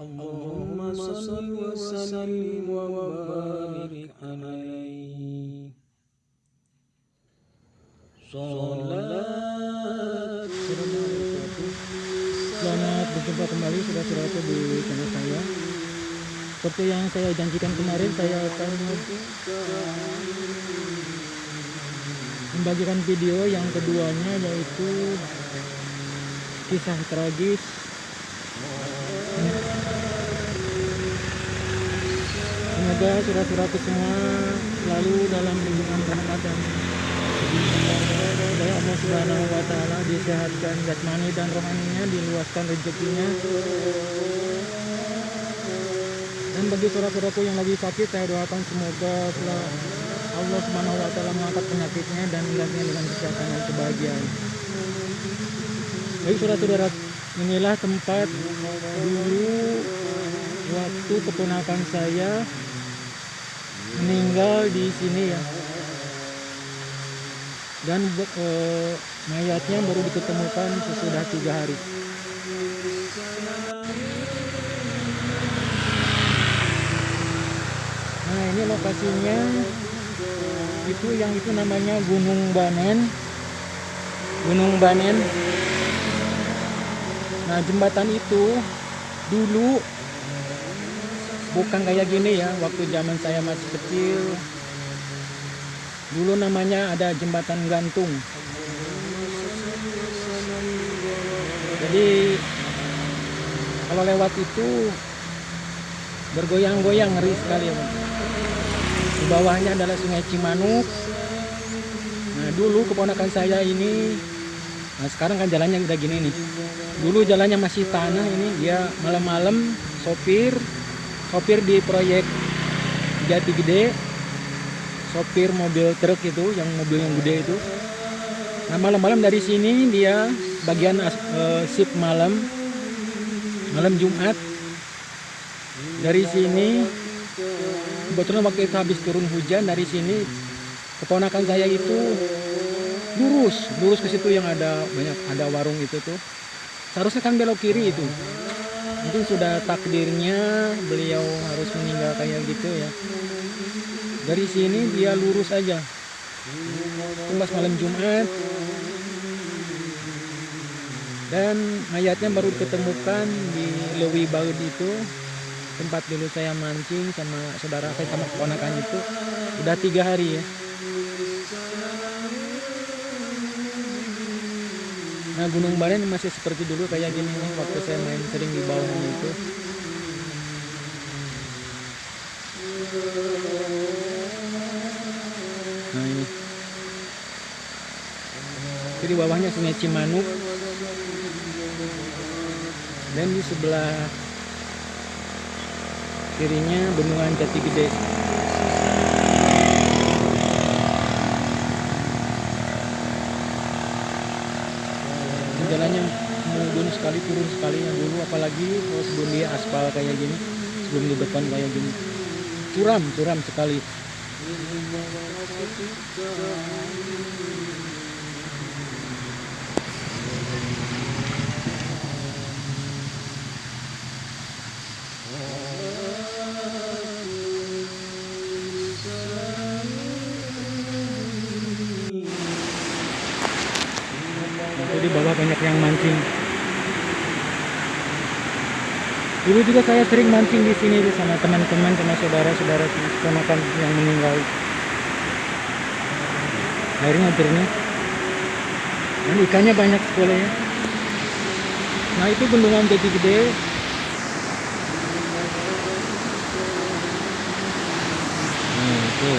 اللهم صل وسلم وبارك عليه صلاة Selamat berjumpa kembali saudara-saudaraku di channel saya. Seperti yang saya janjikan kemarin, saya akan membagikan video yang keduanya yaitu kisah tragis Semoga saudara-saudaraku semua selalu dalam lindungan rahmat dan oleh Allah Subhanahu wa taala disehatkan jasmani dan rohaninya, diluaskan rezekinya. Dan bagi saudara-saudaraku yang lagi sakit, saya doakan semoga Allah Subhanahu wa taala mengangkat penyakitnya dan menggantinya dengan kesehatan dan kebahagiaan. Baik saudara-saudara, inilah tempat dulu waktu keponakan saya meninggal di sini ya. Dan eh, mayatnya baru diketemukan sesudah tiga hari. Nah ini lokasinya. Itu yang itu namanya Gunung Banen. Gunung Banen. Nah jembatan itu dulu bukan kayak gini ya waktu zaman saya masih kecil. Dulu namanya ada jembatan gantung. Jadi kalau lewat itu bergoyang-goyang ngeri sekali ya di bawahnya adalah sungai Cimanuk. Nah dulu keponakan saya ini nah sekarang kan jalannya udah gini nih. Dulu jalannya masih tanah ini dia malam-malam sopir sopir di proyek Jati Gede. Sopir mobil truk itu yang mobil yang gede itu. Nah malam-malam dari sini dia bagian uh, shift malam. Malam Jumat. Dari sini kebetulan waktu itu habis turun hujan dari sini keponakan saya itu lurus. Lurus ke situ yang ada banyak ada warung itu tuh. Seharusnya kan belok kiri itu mungkin sudah takdirnya beliau harus meninggal kayak gitu ya. Dari sini dia lurus aja. Tumbas malam Jumat. Dan mayatnya baru diketemukan di Lewi Baud itu. Tempat dulu saya mancing sama saudara saya sama keponakan itu. Udah tiga hari ya Nah Gunung Baren masih seperti dulu kayak gini nih waktu saya main sering di bawahnya itu. Nah ini. Jadi bawahnya sungai Cimanuk. Dan di sebelah kirinya bendungan Jati Gede. jalannya mudun sekali turun sekali yang dulu apalagi kalau sebelum dia aspal kayak gini sebelum di depan kayak gini curam curam sekali di bawah banyak yang mancing. Dulu juga saya sering mancing di sini sama teman-teman, sama saudara-saudara keponakan yang meninggal. Airnya jernih. Dan ikannya banyak sekali ya. Nah itu bendungan jati gede. Nah, itu.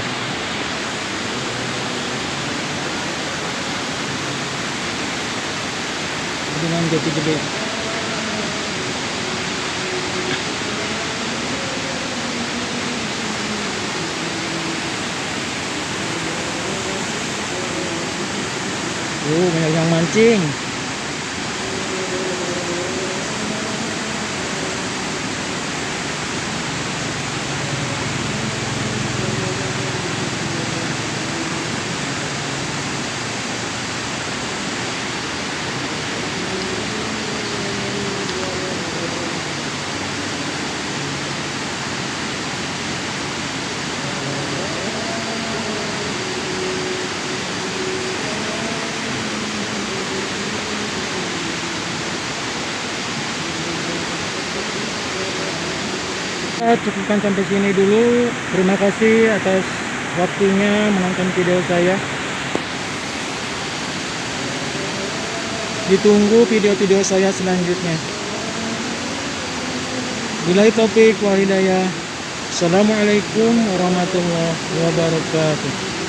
jati gede Oh, banyak Kita cukupkan sampai sini dulu. Terima kasih atas waktunya menonton video saya. Ditunggu video-video saya selanjutnya. Bila topik wal hidayah. Assalamualaikum warahmatullahi wabarakatuh.